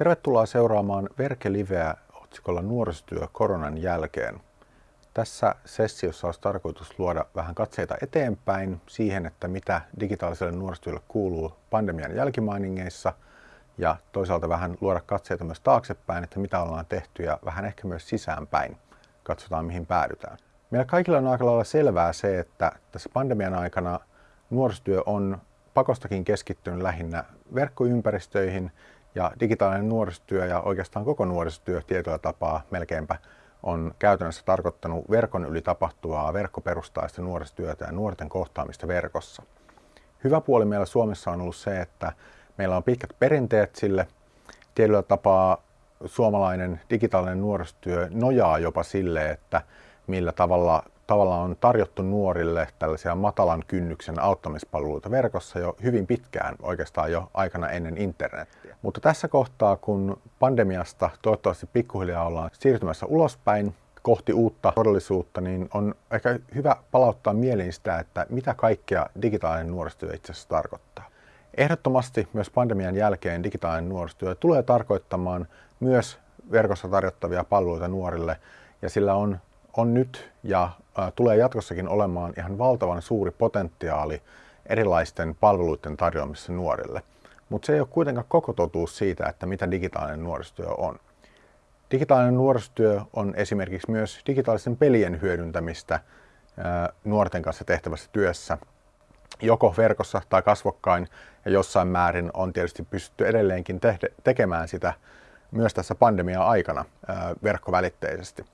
Tervetuloa seuraamaan Verke-liveä otsikolla Nuorisotyö koronan jälkeen. Tässä sessiossa olisi tarkoitus luoda vähän katseita eteenpäin siihen, että mitä digitaaliselle nuorisotyölle kuuluu pandemian jälkimainingeissa ja toisaalta vähän luoda katseita myös taaksepäin, että mitä ollaan tehty ja vähän ehkä myös sisäänpäin. Katsotaan mihin päädytään. Meillä kaikilla on aika lailla selvää se, että tässä pandemian aikana nuorisotyö on pakostakin keskittynyt lähinnä verkkoympäristöihin ja digitaalinen nuorisotyö ja oikeastaan koko nuorisotyö tietyllä tapaa melkeinpä on käytännössä tarkoittanut verkon yli tapahtuvaa verkkoperustaista nuorisotyötä ja nuorten kohtaamista verkossa. Hyvä puoli meillä Suomessa on ollut se, että meillä on pitkät perinteet sille. Tietyllä tapaa suomalainen digitaalinen nuorisotyö nojaa jopa sille, että millä tavalla, tavalla on tarjottu nuorille tällaisia matalan kynnyksen auttamispalveluita verkossa jo hyvin pitkään, oikeastaan jo aikana ennen internettiä. Mutta tässä kohtaa, kun pandemiasta toivottavasti pikkuhiljaa ollaan siirtymässä ulospäin kohti uutta todellisuutta, niin on ehkä hyvä palauttaa mieliin sitä, että mitä kaikkea digitaalinen nuorisotyö itse asiassa tarkoittaa. Ehdottomasti myös pandemian jälkeen digitaalinen nuorisotyö tulee tarkoittamaan myös verkossa tarjottavia palveluita nuorille, ja sillä on on nyt ja tulee jatkossakin olemaan ihan valtavan suuri potentiaali erilaisten palveluiden tarjoamisessa nuorille. Mutta se ei ole kuitenkaan koko totuus siitä, että mitä digitaalinen nuorisotyö on. Digitaalinen nuorisotyö on esimerkiksi myös digitaalisten pelien hyödyntämistä nuorten kanssa tehtävässä työssä, joko verkossa tai kasvokkain, ja jossain määrin on tietysti pystytty edelleenkin tekemään sitä myös tässä pandemia-aikana verkkovälitteisesti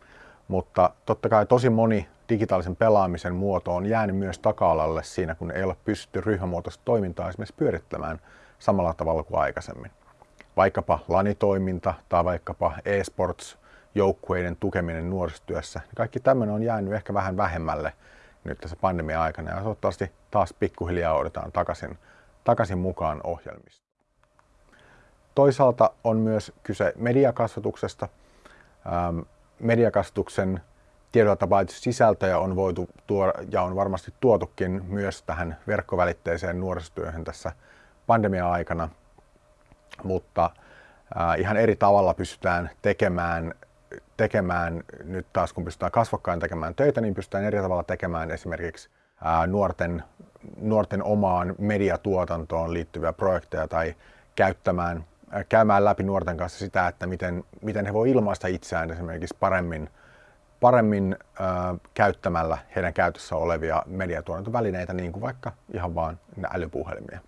mutta totta kai tosi moni digitaalisen pelaamisen muoto on jäänyt myös taka-alalle siinä, kun ei ole pystytty ryhmämuotoista toimintaa esimerkiksi pyörittämään samalla tavalla kuin aikaisemmin. Vaikkapa lanitoiminta tai vaikkapa e-sports joukkueiden tukeminen nuorisotyössä. Niin kaikki tämmöinen on jäänyt ehkä vähän vähemmälle nyt tässä pandemia-aikana ja toivottavasti taas pikkuhiljaa odotetaan takaisin, takaisin mukaan ohjelmista. Toisaalta on myös kyse mediakasvatuksesta mediakastuksen tiedolla sisältöjä on voitu tuoda ja on varmasti tuotukin myös tähän verkkovälitteiseen nuorisotyöhön tässä pandemia-aikana, mutta äh, ihan eri tavalla pystytään tekemään, tekemään, nyt taas kun pystytään kasvokkain tekemään töitä, niin pystytään eri tavalla tekemään esimerkiksi äh, nuorten, nuorten omaan mediatuotantoon liittyviä projekteja tai käyttämään käymään läpi nuorten kanssa sitä, että miten, miten he voi ilmaista itseään esimerkiksi paremmin, paremmin äh, käyttämällä heidän käytössä olevia mediatuotantovälineitä, niin kuin vaikka ihan vaan älypuhelimia.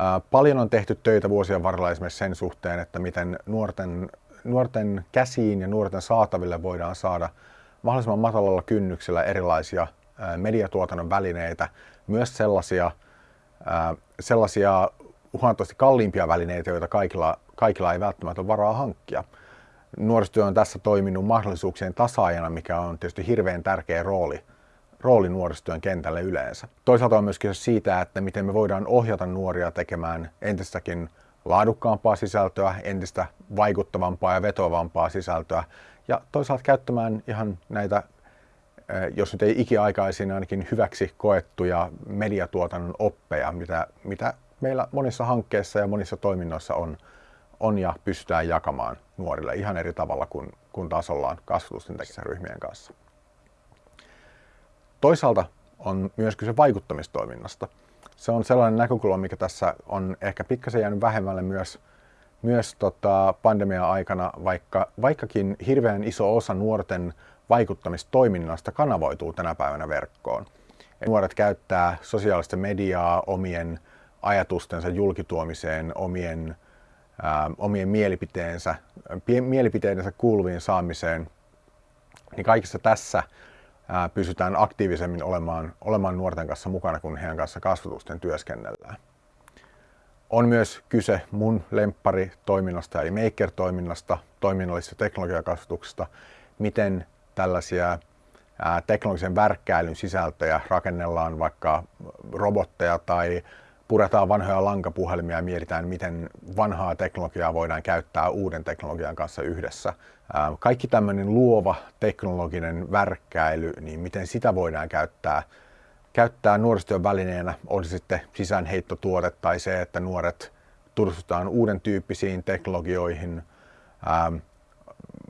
Äh, paljon on tehty töitä vuosien varrella esimerkiksi sen suhteen, että miten nuorten, nuorten käsiin ja nuorten saataville voidaan saada mahdollisimman matalalla kynnyksellä erilaisia äh, mediatuotannon välineitä, myös sellaisia, sellaisia huomattavasti kalliimpia välineitä, joita kaikilla, kaikilla ei välttämättä ole varaa hankkia. Nuorisotyö on tässä toiminut mahdollisuuksien tasaajana, mikä on tietysti hirveän tärkeä rooli, rooli nuorisotyön kentälle yleensä. Toisaalta on myös kyse siitä, että miten me voidaan ohjata nuoria tekemään entistäkin laadukkaampaa sisältöä, entistä vaikuttavampaa ja vetoavampaa sisältöä ja toisaalta käyttämään ihan näitä, eh, jos nyt ei ikiaikaisin, ainakin hyväksi koettuja mediatuotannon oppeja, mitä, mitä meillä monissa hankkeissa ja monissa toiminnoissa on, on ja pystytään jakamaan nuorille ihan eri tavalla kuin, kuin taas ollaan kasvatusten ryhmien kanssa. Toisaalta on myös kyse vaikuttamistoiminnasta. Se on sellainen näkökulma, mikä tässä on ehkä pikkasen jäänyt vähemmälle myös, myös tota pandemia-aikana, vaikka, vaikkakin hirveän iso osa nuorten vaikuttamistoiminnasta kanavoituu tänä päivänä verkkoon. Nuoret käyttää sosiaalista mediaa omien ajatustensa julkituomiseen, omien, ää, omien mielipiteensä, mielipiteidensä kuuluviin saamiseen, niin kaikessa tässä ää, pysytään aktiivisemmin olemaan, olemaan nuorten kanssa mukana, kun heidän kanssa kasvatusten työskennellään. On myös kyse mun toiminnasta eli Maker-toiminnasta, toiminnallisesta teknologiakasvatuksesta, miten tällaisia teknologisen värkkäilyn sisältöjä rakennellaan vaikka robotteja tai puretaan vanhoja lankapuhelimia ja mietitään, miten vanhaa teknologiaa voidaan käyttää uuden teknologian kanssa yhdessä. Kaikki tämmöinen luova teknologinen värkkäily, niin miten sitä voidaan käyttää, käyttää nuorisotyön välineenä, on se sitten sisäänheittotuote tai se, että nuoret tutustutaan uuden tyyppisiin teknologioihin,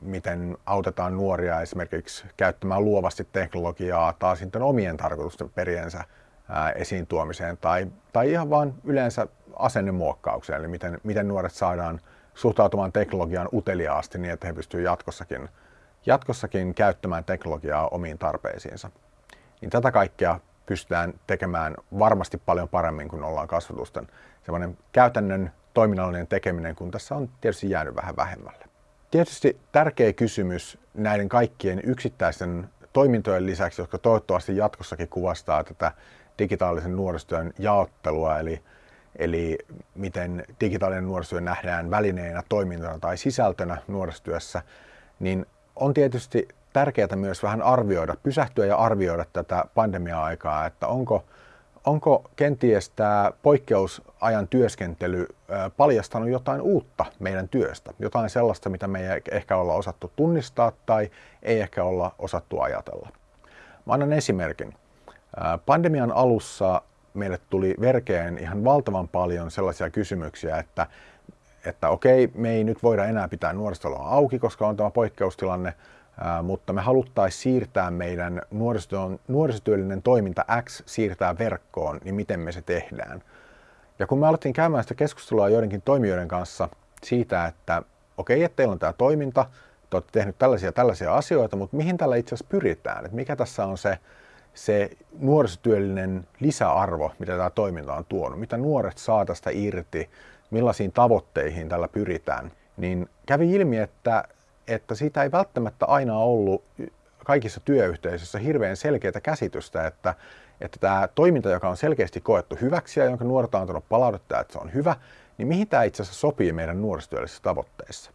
miten autetaan nuoria esimerkiksi käyttämään luovasti teknologiaa tai sitten omien tarkoitusten periensä esiin tuomiseen tai, tai ihan vain yleensä asennemuokkaukseen, eli miten, miten nuoret saadaan suhtautumaan teknologiaan uteliaasti niin, että he pystyvät jatkossakin, jatkossakin käyttämään teknologiaa omiin tarpeisiinsa. Niin tätä kaikkea pystytään tekemään varmasti paljon paremmin kuin ollaan kasvatusten. Sellainen käytännön toiminnallinen tekeminen, kun tässä on tietysti jäänyt vähän vähemmälle. Tietysti tärkeä kysymys näiden kaikkien yksittäisten toimintojen lisäksi, jotka toivottavasti jatkossakin kuvastaa tätä digitaalisen nuorisotyön jaottelua, eli, eli miten digitaalinen nuorisotyö nähdään välineenä, toimintana tai sisältönä nuorisotyössä, niin on tietysti tärkeää myös vähän arvioida, pysähtyä ja arvioida tätä pandemia-aikaa, että onko, onko kenties tämä poikkeusajan työskentely paljastanut jotain uutta meidän työstä, jotain sellaista, mitä me ei ehkä olla osattu tunnistaa tai ei ehkä olla osattu ajatella. Mä annan esimerkin. Pandemian alussa meille tuli verkeen ihan valtavan paljon sellaisia kysymyksiä, että, että okei, me ei nyt voida enää pitää nuoristoloa auki, koska on tämä poikkeustilanne, mutta me haluttaisiin siirtää meidän nuorisotyöllinen toiminta X siirtää verkkoon, niin miten me se tehdään. Ja kun me alettiin käymään sitä keskustelua joidenkin toimijoiden kanssa siitä, että okei, että teillä on tämä toiminta, te olette tehnyt tällaisia tällaisia asioita, mutta mihin tällä itse asiassa pyritään? Että mikä tässä on se, se nuorisotyöllinen lisäarvo, mitä tämä toiminta on tuonut, mitä nuoret saa tästä irti, millaisiin tavoitteihin tällä pyritään, niin kävi ilmi, että että siitä ei välttämättä aina ollut kaikissa työyhteisöissä hirveän selkeää käsitystä, että, että tämä toiminta, joka on selkeästi koettu hyväksi ja jonka nuoret on antanut palautetta, että se on hyvä, niin mihin tämä itse asiassa sopii meidän nuorisotyöllisissä tavoitteissa.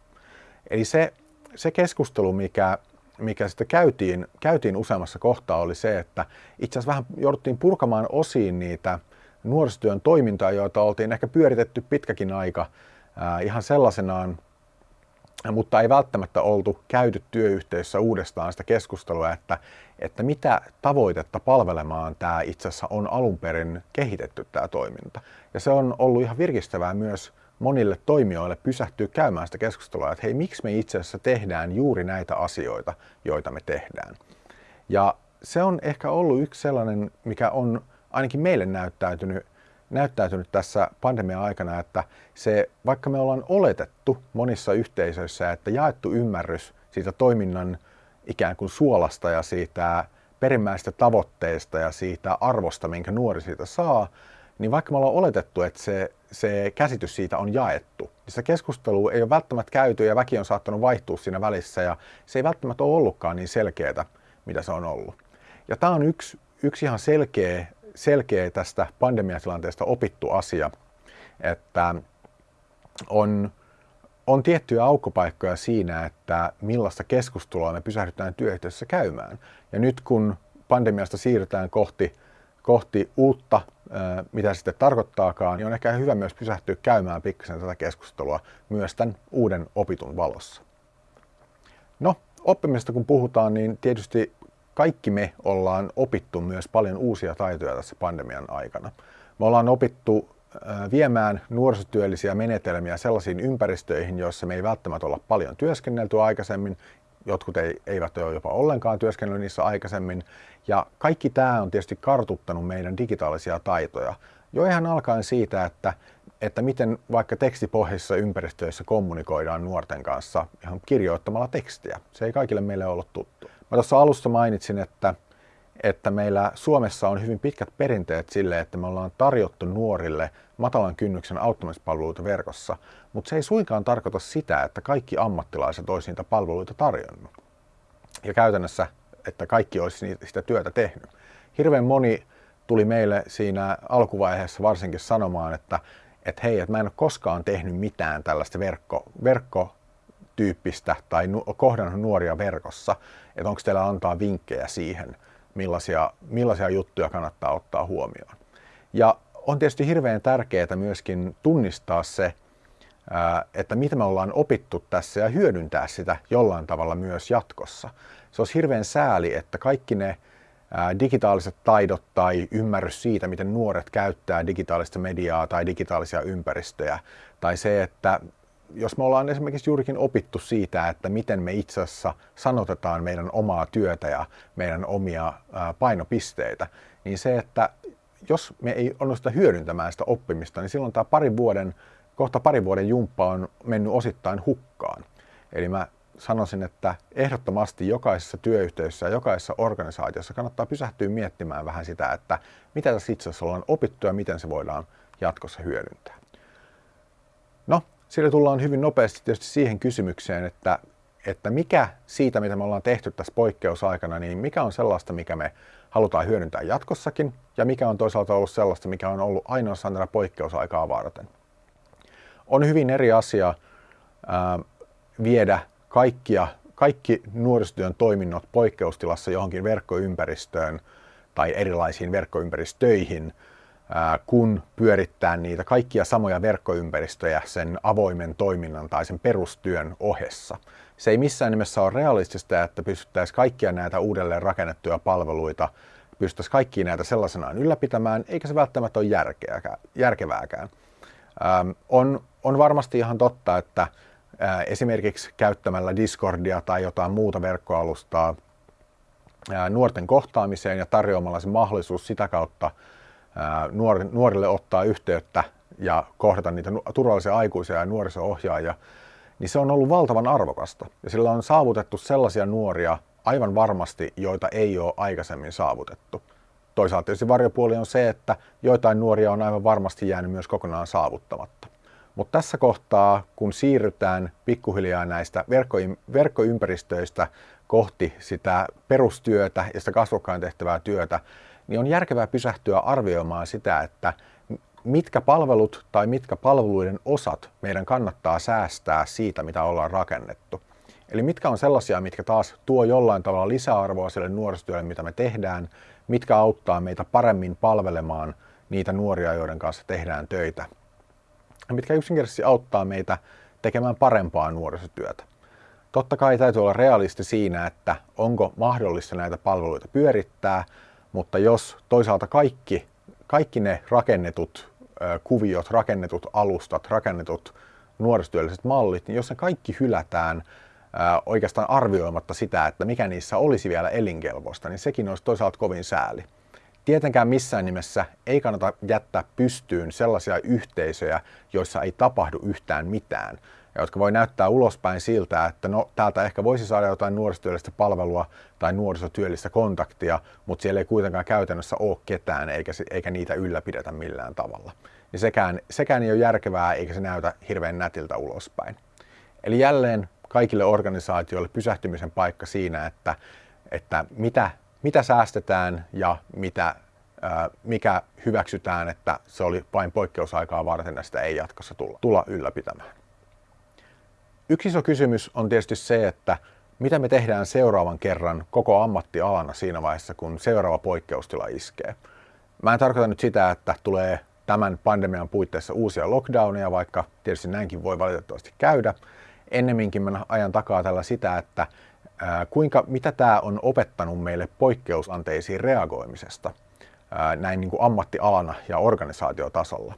Eli se, se keskustelu, mikä, mikä sitten käytiin, käytiin useammassa kohtaa, oli se, että itse asiassa vähän jouduttiin purkamaan osiin niitä nuorisotyön toimintaa, joita oltiin ehkä pyöritetty pitkäkin aika ihan sellaisenaan mutta ei välttämättä oltu käyty työyhteisössä uudestaan sitä keskustelua, että, että mitä tavoitetta palvelemaan tämä itse asiassa on alun perin kehitetty tämä toiminta. Ja se on ollut ihan virkistävää myös monille toimijoille pysähtyä käymään sitä keskustelua, että hei, miksi me itse asiassa tehdään juuri näitä asioita, joita me tehdään. Ja se on ehkä ollut yksi sellainen, mikä on ainakin meille näyttäytynyt näyttäytynyt tässä pandemian aikana, että se, vaikka me ollaan oletettu monissa yhteisöissä, että jaettu ymmärrys siitä toiminnan ikään kuin suolasta ja siitä perimmäistä tavoitteesta ja siitä arvosta, minkä nuori siitä saa, niin vaikka me ollaan oletettu, että se, se käsitys siitä on jaettu, niin se keskustelu ei ole välttämättä käyty ja väki on saattanut vaihtua siinä välissä ja se ei välttämättä ole ollutkaan niin selkeää, mitä se on ollut. Ja tämä on yksi, yksi ihan selkeä selkeä tästä pandemiatilanteesta opittu asia, että on, on tiettyjä aukkopaikkoja siinä, että millaista keskustelua me pysähdytään työyhteisössä käymään. Ja nyt kun pandemiasta siirrytään kohti, kohti uutta, mitä sitten tarkoittaakaan, niin on ehkä hyvä myös pysähtyä käymään pikkasen tätä keskustelua myös tämän uuden opitun valossa. No, oppimisesta kun puhutaan, niin tietysti kaikki me ollaan opittu myös paljon uusia taitoja tässä pandemian aikana. Me ollaan opittu viemään nuorisotyöllisiä menetelmiä sellaisiin ympäristöihin, joissa me ei välttämättä olla paljon työskennelty aikaisemmin, jotkut ei, eivät ole jopa ollenkaan työskennellyt niissä aikaisemmin. Ja kaikki tämä on tietysti kartuttanut meidän digitaalisia taitoja. Jo ihan alkaen siitä, että, että miten vaikka tekstipohjaisissa ympäristöissä kommunikoidaan nuorten kanssa ihan kirjoittamalla tekstiä. Se ei kaikille meille ollut tuttu. Mä tuossa alussa mainitsin, että, että meillä Suomessa on hyvin pitkät perinteet sille, että me ollaan tarjottu nuorille matalan kynnyksen auttamispalveluita verkossa, mutta se ei suinkaan tarkoita sitä, että kaikki ammattilaiset olisi niitä palveluita tarjonnut. Ja käytännössä, että kaikki olisi sitä työtä tehnyt. Hirveän moni tuli meille siinä alkuvaiheessa varsinkin sanomaan, että, että hei, että mä en ole koskaan tehnyt mitään tällaista verkko, verkko tyyppistä tai nu- kohdannut nuoria verkossa, että onko teillä antaa vinkkejä siihen, millaisia, millaisia juttuja kannattaa ottaa huomioon. Ja on tietysti hirveän tärkeää myöskin tunnistaa se, että mitä me ollaan opittu tässä ja hyödyntää sitä jollain tavalla myös jatkossa. Se olisi hirveän sääli, että kaikki ne digitaaliset taidot tai ymmärrys siitä, miten nuoret käyttää digitaalista mediaa tai digitaalisia ympäristöjä, tai se, että jos me ollaan esimerkiksi juurikin opittu siitä, että miten me itse asiassa sanotetaan meidän omaa työtä ja meidän omia painopisteitä, niin se, että jos me ei onnistuta hyödyntämään sitä oppimista, niin silloin tämä parin vuoden, kohta parin vuoden jumppa on mennyt osittain hukkaan. Eli mä sanoisin, että ehdottomasti jokaisessa työyhteisössä ja jokaisessa organisaatiossa kannattaa pysähtyä miettimään vähän sitä, että mitä tässä itse asiassa ollaan opittu ja miten se voidaan jatkossa hyödyntää. No, sillä tullaan hyvin nopeasti tietysti siihen kysymykseen, että, että mikä siitä, mitä me ollaan tehty tässä poikkeusaikana, niin mikä on sellaista, mikä me halutaan hyödyntää jatkossakin, ja mikä on toisaalta ollut sellaista, mikä on ollut ainoastaan tätä poikkeusaikaa varten. On hyvin eri asia ää, viedä kaikkia, kaikki nuorisotyön toiminnot poikkeustilassa johonkin verkkoympäristöön tai erilaisiin verkkoympäristöihin, kun pyörittää niitä kaikkia samoja verkkoympäristöjä sen avoimen toiminnan tai sen perustyön ohessa. Se ei missään nimessä ole realistista, että pystyttäisiin kaikkia näitä uudelleen rakennettuja palveluita, pystyttäisiin kaikkia näitä sellaisenaan ylläpitämään, eikä se välttämättä ole järkevääkään. on, on varmasti ihan totta, että esimerkiksi käyttämällä Discordia tai jotain muuta verkkoalustaa nuorten kohtaamiseen ja tarjoamalla se mahdollisuus sitä kautta nuorille ottaa yhteyttä ja kohdata niitä turvallisia aikuisia ja nuoriso-ohjaajia, niin se on ollut valtavan arvokasta. Ja sillä on saavutettu sellaisia nuoria aivan varmasti, joita ei ole aikaisemmin saavutettu. Toisaalta tietysti varjopuoli on se, että joitain nuoria on aivan varmasti jäänyt myös kokonaan saavuttamatta. Mutta tässä kohtaa, kun siirrytään pikkuhiljaa näistä verkkoympäristöistä kohti sitä perustyötä ja sitä kasvokkain tehtävää työtä, niin on järkevää pysähtyä arvioimaan sitä, että mitkä palvelut tai mitkä palveluiden osat meidän kannattaa säästää siitä, mitä ollaan rakennettu. Eli mitkä on sellaisia, mitkä taas tuo jollain tavalla lisäarvoa sille nuorisotyölle, mitä me tehdään, mitkä auttaa meitä paremmin palvelemaan niitä nuoria, joiden kanssa tehdään töitä mitkä yksinkertaisesti auttaa meitä tekemään parempaa nuorisotyötä. Totta kai täytyy olla realisti siinä, että onko mahdollista näitä palveluita pyörittää, mutta jos toisaalta kaikki, kaikki ne rakennetut kuviot, rakennetut alustat, rakennetut nuorisotyölliset mallit, niin jos ne kaikki hylätään oikeastaan arvioimatta sitä, että mikä niissä olisi vielä elinkelpoista, niin sekin olisi toisaalta kovin sääli. Tietenkään missään nimessä ei kannata jättää pystyyn sellaisia yhteisöjä, joissa ei tapahdu yhtään mitään, ja jotka voi näyttää ulospäin siltä, että no täältä ehkä voisi saada jotain nuorisotyöllistä palvelua tai nuorisotyöllistä kontaktia, mutta siellä ei kuitenkaan käytännössä ole ketään eikä, eikä niitä ylläpidetä millään tavalla. Niin sekään, sekään ei ole järkevää eikä se näytä hirveän nätiltä ulospäin. Eli jälleen kaikille organisaatioille pysähtymisen paikka siinä, että, että mitä mitä säästetään ja mitä, mikä hyväksytään, että se oli vain poikkeusaikaa varten ja sitä ei jatkossa tulla, tulla ylläpitämään. Yksi iso kysymys on tietysti se, että mitä me tehdään seuraavan kerran koko ammattialana siinä vaiheessa, kun seuraava poikkeustila iskee. Mä en tarkoita nyt sitä, että tulee tämän pandemian puitteissa uusia lockdowneja, vaikka tietysti näinkin voi valitettavasti käydä. Ennemminkin mä ajan takaa tällä sitä, että kuinka, mitä tämä on opettanut meille poikkeusanteisiin reagoimisesta näin niin kuin ammattialana ja organisaatiotasolla.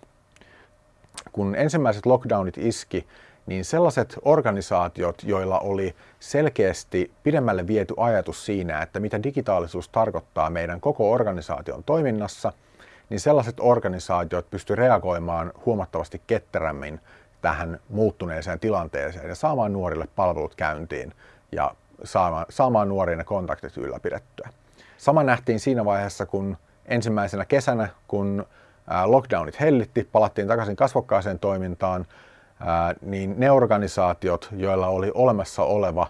Kun ensimmäiset lockdownit iski, niin sellaiset organisaatiot, joilla oli selkeästi pidemmälle viety ajatus siinä, että mitä digitaalisuus tarkoittaa meidän koko organisaation toiminnassa, niin sellaiset organisaatiot pysty reagoimaan huomattavasti ketterämmin tähän muuttuneeseen tilanteeseen ja saamaan nuorille palvelut käyntiin ja saamaan, saamaan nuorien kontaktit ylläpidettyä. Sama nähtiin siinä vaiheessa, kun ensimmäisenä kesänä, kun lockdownit hellitti, palattiin takaisin kasvokkaaseen toimintaan, niin ne organisaatiot, joilla oli olemassa oleva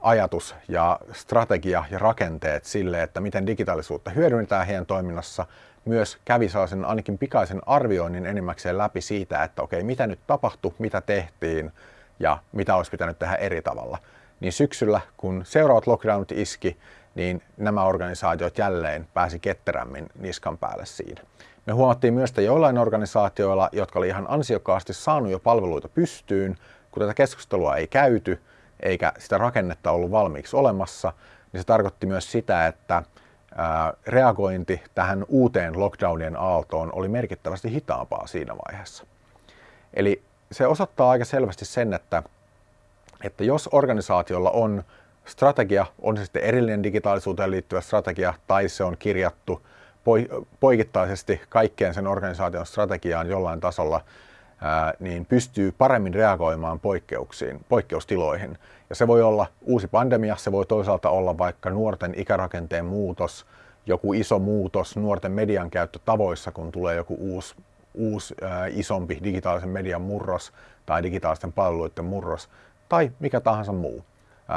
ajatus ja strategia ja rakenteet sille, että miten digitaalisuutta hyödynnetään heidän toiminnassa, myös kävi sellaisen ainakin pikaisen arvioinnin enimmäkseen läpi siitä, että okei, mitä nyt tapahtui, mitä tehtiin ja mitä olisi pitänyt tehdä eri tavalla niin syksyllä, kun seuraavat lockdownit iski, niin nämä organisaatiot jälleen pääsi ketterämmin niskan päälle siinä. Me huomattiin myös, että joillain organisaatioilla, jotka oli ihan ansiokkaasti saanut jo palveluita pystyyn, kun tätä keskustelua ei käyty, eikä sitä rakennetta ollut valmiiksi olemassa, niin se tarkoitti myös sitä, että reagointi tähän uuteen lockdownien aaltoon oli merkittävästi hitaampaa siinä vaiheessa. Eli se osoittaa aika selvästi sen, että, että jos organisaatiolla on strategia, on se sitten erillinen digitaalisuuteen liittyvä strategia tai se on kirjattu poikittaisesti kaikkeen sen organisaation strategiaan jollain tasolla, niin pystyy paremmin reagoimaan poikkeuksiin, poikkeustiloihin. Ja se voi olla uusi pandemia, se voi toisaalta olla vaikka nuorten ikärakenteen muutos, joku iso muutos nuorten median käyttötavoissa, kun tulee joku uusi, uusi isompi digitaalisen median murros tai digitaalisten palveluiden murros tai mikä tahansa muu.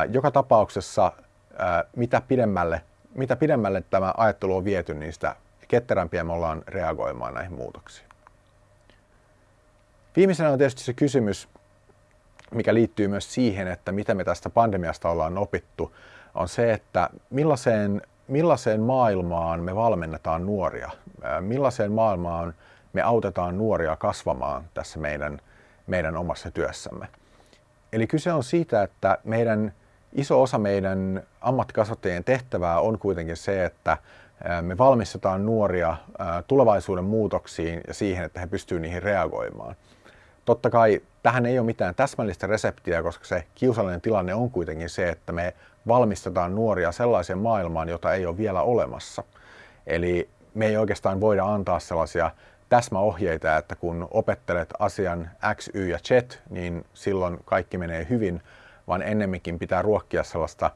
Joka tapauksessa mitä pidemmälle, mitä pidemmälle tämä ajattelu on viety, niin sitä ketterämpiä me ollaan reagoimaan näihin muutoksiin. Viimeisenä on tietysti se kysymys, mikä liittyy myös siihen, että mitä me tästä pandemiasta ollaan opittu, on se, että millaiseen, millaiseen maailmaan me valmennetaan nuoria, millaiseen maailmaan me autetaan nuoria kasvamaan tässä meidän, meidän omassa työssämme. Eli kyse on siitä, että meidän iso osa meidän ammattikasvattajien tehtävää on kuitenkin se, että me valmistetaan nuoria tulevaisuuden muutoksiin ja siihen, että he pystyvät niihin reagoimaan. Totta kai tähän ei ole mitään täsmällistä reseptiä, koska se kiusallinen tilanne on kuitenkin se, että me valmistetaan nuoria sellaiseen maailmaan, jota ei ole vielä olemassa. Eli me ei oikeastaan voida antaa sellaisia täsmäohjeita, että kun opettelet asian X, Y ja Z, niin silloin kaikki menee hyvin, vaan ennemminkin pitää ruokkia sellaista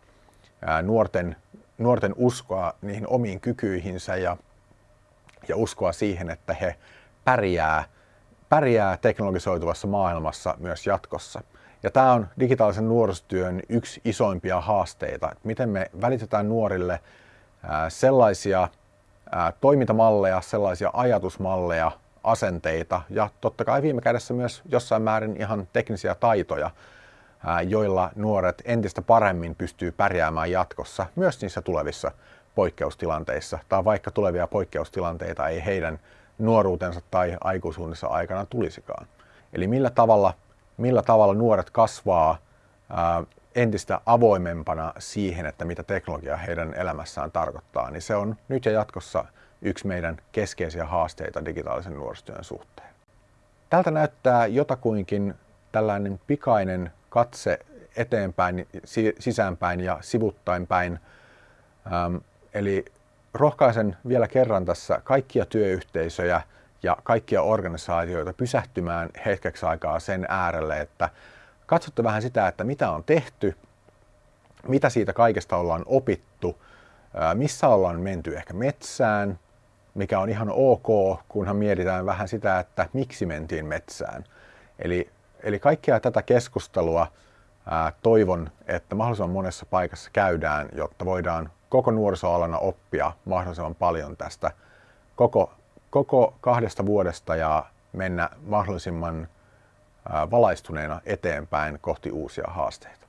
nuorten, nuorten uskoa niihin omiin kykyihinsä ja, ja uskoa siihen, että he pärjää pärjää teknologisoituvassa maailmassa myös jatkossa. Ja tämä on digitaalisen nuorisotyön yksi isoimpia haasteita, että miten me välitetään nuorille sellaisia toimintamalleja, sellaisia ajatusmalleja, asenteita ja totta kai viime kädessä myös jossain määrin ihan teknisiä taitoja, joilla nuoret entistä paremmin pystyy pärjäämään jatkossa myös niissä tulevissa poikkeustilanteissa tai vaikka tulevia poikkeustilanteita ei heidän nuoruutensa tai aikuisuudessa aikana tulisikaan. Eli millä tavalla, millä tavalla nuoret kasvaa ää, entistä avoimempana siihen, että mitä teknologia heidän elämässään tarkoittaa, niin se on nyt ja jatkossa yksi meidän keskeisiä haasteita digitaalisen nuorisotyön suhteen. Tältä näyttää jotakuinkin tällainen pikainen katse eteenpäin, sisäänpäin ja sivuttainpäin. päin. eli rohkaisen vielä kerran tässä kaikkia työyhteisöjä ja kaikkia organisaatioita pysähtymään hetkeksi aikaa sen äärelle, että katsotte vähän sitä, että mitä on tehty, mitä siitä kaikesta ollaan opittu, missä ollaan menty ehkä metsään, mikä on ihan ok, kunhan mietitään vähän sitä, että miksi mentiin metsään. Eli, eli kaikkea tätä keskustelua ää, toivon, että mahdollisimman monessa paikassa käydään, jotta voidaan koko nuorisoalana oppia mahdollisimman paljon tästä koko, koko kahdesta vuodesta ja mennä mahdollisimman valaistuneena eteenpäin kohti uusia haasteita.